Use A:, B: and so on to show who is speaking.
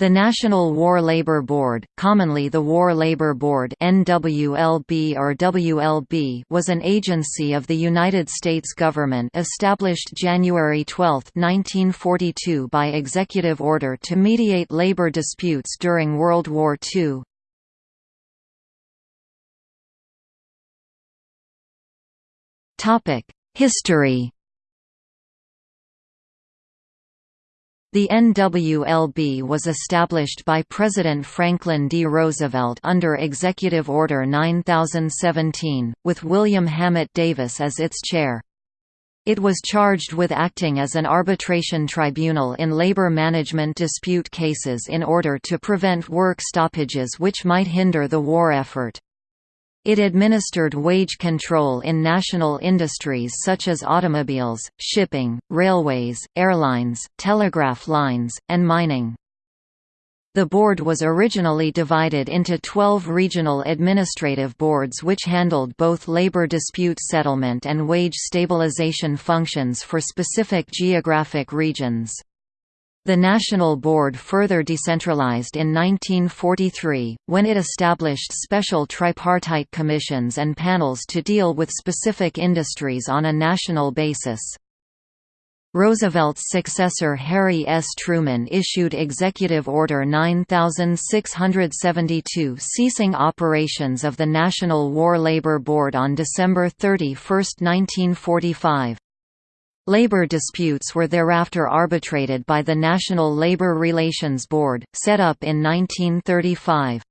A: The National War Labour Board, commonly the War Labour Board (NWLB or WLB), was an agency of the United States government established January 12, 1942 by executive order to mediate labor disputes during World War II. History The NWLB was established by President Franklin D. Roosevelt under Executive Order 9017, with William Hammatt Davis as its chair. It was charged with acting as an arbitration tribunal in labor management dispute cases in order to prevent work stoppages which might hinder the war effort. It administered wage control in national industries such as automobiles, shipping, railways, airlines, telegraph lines, and mining. The board was originally divided into 12 regional administrative boards which handled both labor dispute settlement and wage stabilization functions for specific geographic regions. The National Board further decentralized in 1943, when it established special tripartite commissions and panels to deal with specific industries on a national basis. Roosevelt's successor Harry S. Truman issued Executive Order 9672 ceasing operations of the National War Labor Board on December 31, 1945. Labor disputes were thereafter arbitrated by the National Labor Relations Board, set up in 1935.